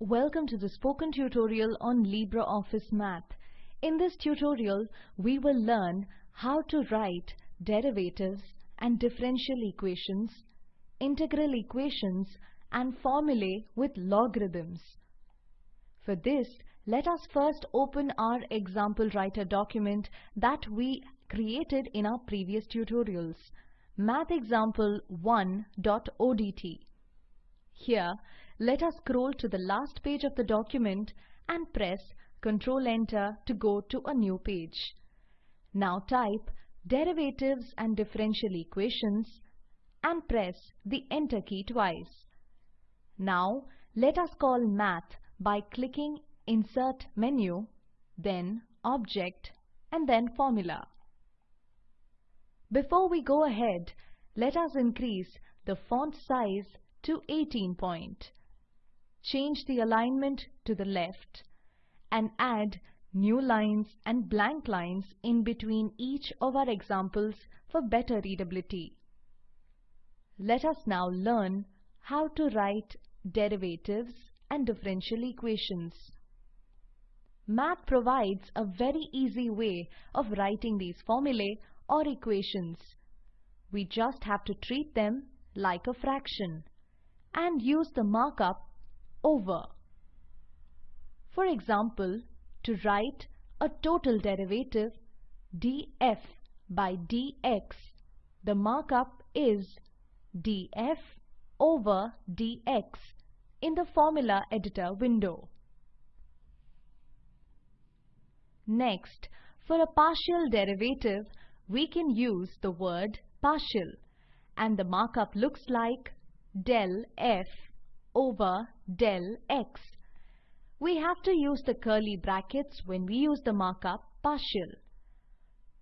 Welcome to the spoken tutorial on LibreOffice Math. In this tutorial, we will learn how to write derivatives and differential equations, integral equations and formulae with logarithms. For this, let us first open our example writer document that we created in our previous tutorials, mathexample1.odt. Here, let us scroll to the last page of the document and press Ctrl Enter to go to a new page. Now type derivatives and differential equations and press the Enter key twice. Now let us call Math by clicking Insert menu, then Object and then Formula. Before we go ahead, let us increase the font size to 18 point. Change the alignment to the left and add new lines and blank lines in between each of our examples for better readability. Let us now learn how to write derivatives and differential equations. Math provides a very easy way of writing these formulae or equations. We just have to treat them like a fraction and use the markup over. For example, to write a total derivative df by dx, the markup is df over dx in the formula editor window. Next, for a partial derivative, we can use the word partial and the markup looks like del f over del x. We have to use the curly brackets when we use the markup partial.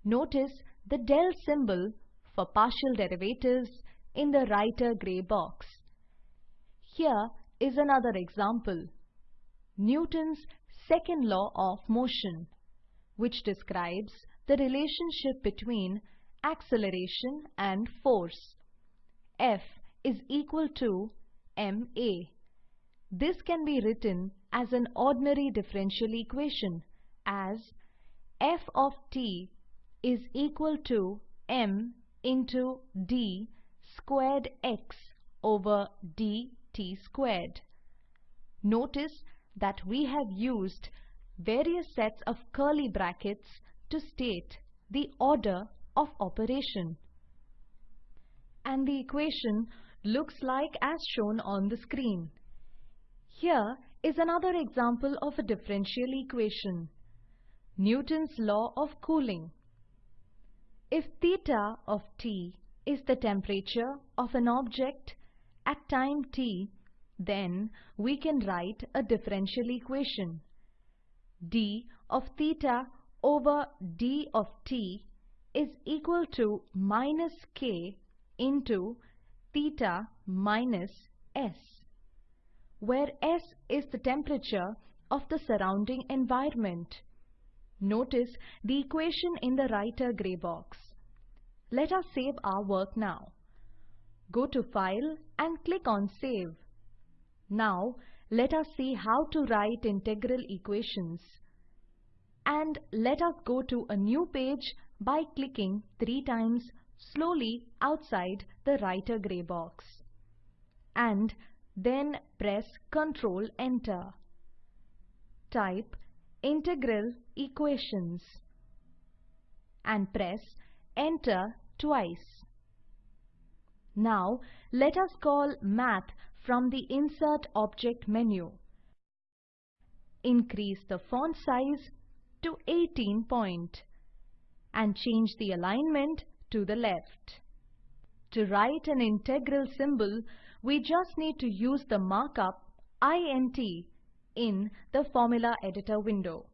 Notice the del symbol for partial derivatives in the writer gray box. Here is another example. Newton's second law of motion, which describes the relationship between acceleration and force. F is equal to ma. This can be written as an ordinary differential equation as f of t is equal to m into d squared x over dt squared. Notice that we have used various sets of curly brackets to state the order of operation. And the equation looks like as shown on the screen. Here is another example of a differential equation. Newton's law of cooling. If theta of T is the temperature of an object at time t, then we can write a differential equation. d of theta over d of t is equal to minus k into theta minus s, where s is the temperature of the surrounding environment. Notice the equation in the writer gray box. Let us save our work now. Go to File and click on Save. Now, let us see how to write integral equations and let us go to a new page by clicking three times slowly outside the writer gray box and then press Ctrl Enter. Type integral equations and press Enter twice. Now let us call Math from the Insert Object menu. Increase the font size to 18 point and change the alignment to the left. To write an integral symbol, we just need to use the markup int in the formula editor window.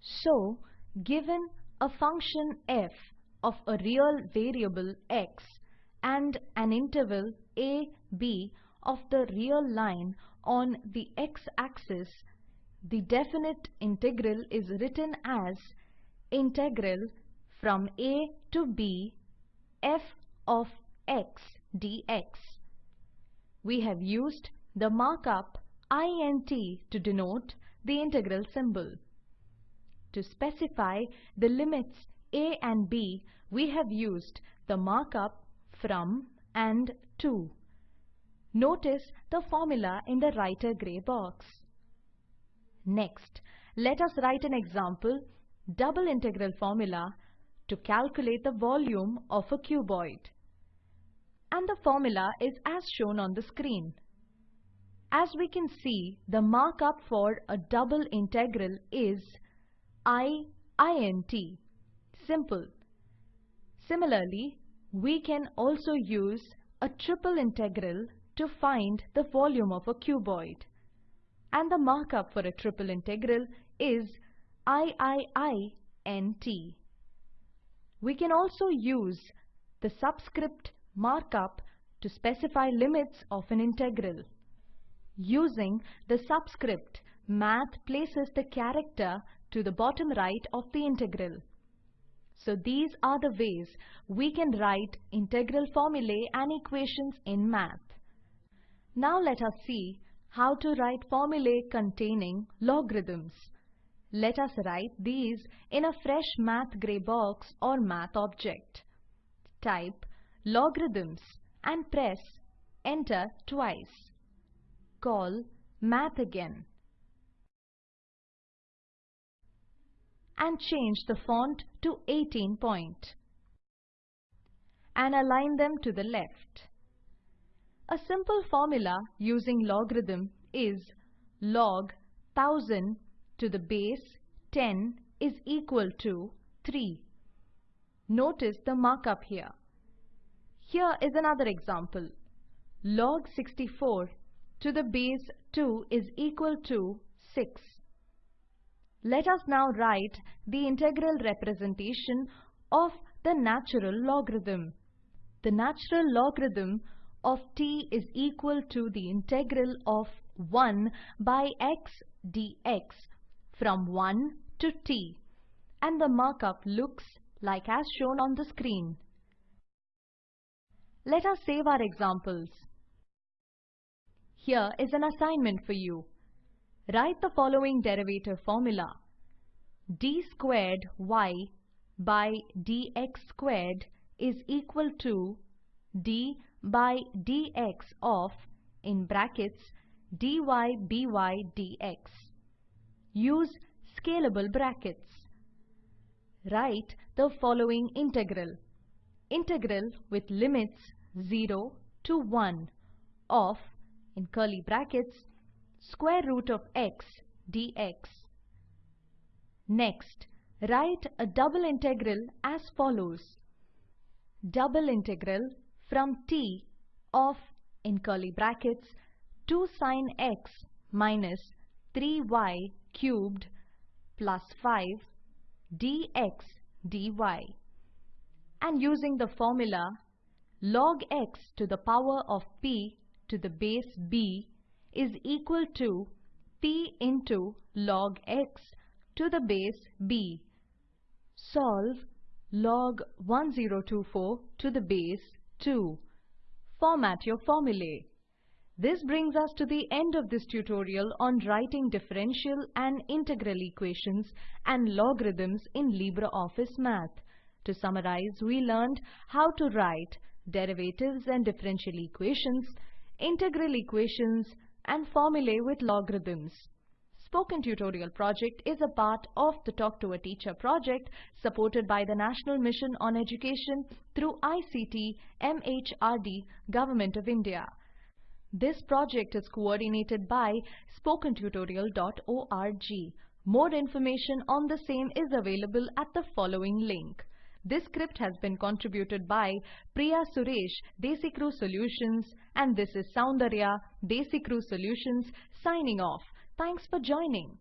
So, given a function f of a real variable x and an interval a, b of the real line on the x-axis the definite integral is written as integral from a to b f of x dx. We have used the markup int to denote the integral symbol. To specify the limits a and b, we have used the markup from and to. Notice the formula in the writer gray box. Next, let us write an example double integral formula to calculate the volume of a cuboid. And the formula is as shown on the screen. As we can see, the markup for a double integral is I int. Simple. Similarly, we can also use a triple integral to find the volume of a cuboid. And the markup for a triple integral is IIINT. We can also use the subscript markup to specify limits of an integral. Using the subscript, math places the character to the bottom right of the integral. So these are the ways we can write integral formulae and equations in math. Now let us see how to write formulae containing logarithms. Let us write these in a fresh math gray box or math object. Type logarithms and press enter twice. Call math again. and change the font to 18 point and align them to the left. A simple formula using logarithm is log 1000 to the base 10 is equal to 3. Notice the markup here. Here is another example. Log 64 to the base 2 is equal to 6. Let us now write the integral representation of the natural logarithm. The natural logarithm of t is equal to the integral of 1 by x dx from 1 to t and the markup looks like as shown on the screen. Let us save our examples. Here is an assignment for you. Write the following derivative formula. d squared y by dx squared is equal to d by dx of in brackets dy by dx. Use scalable brackets. Write the following integral. Integral with limits 0 to 1 of in curly brackets square root of x dx. Next, write a double integral as follows. Double integral from t of in curly brackets 2 sine x minus 3y cubed plus 5 dx dy and using the formula log x to the power of p to the base b is equal to p into log x to the base b. Solve log 1024 to the base 2. Format your formulae. This brings us to the end of this tutorial on writing differential and integral equations and logarithms in LibreOffice Math. To summarize, we learned how to write derivatives and differential equations, integral equations, and formulae with logarithms. Spoken Tutorial project is a part of the Talk to a Teacher project supported by the National Mission on Education through ICT MHRD Government of India. This project is coordinated by spokentutorial.org. More information on the same is available at the following link. This script has been contributed by Priya Suresh, Desicrew Solutions, and this is Soundarya, Desicrew Solutions, signing off. Thanks for joining.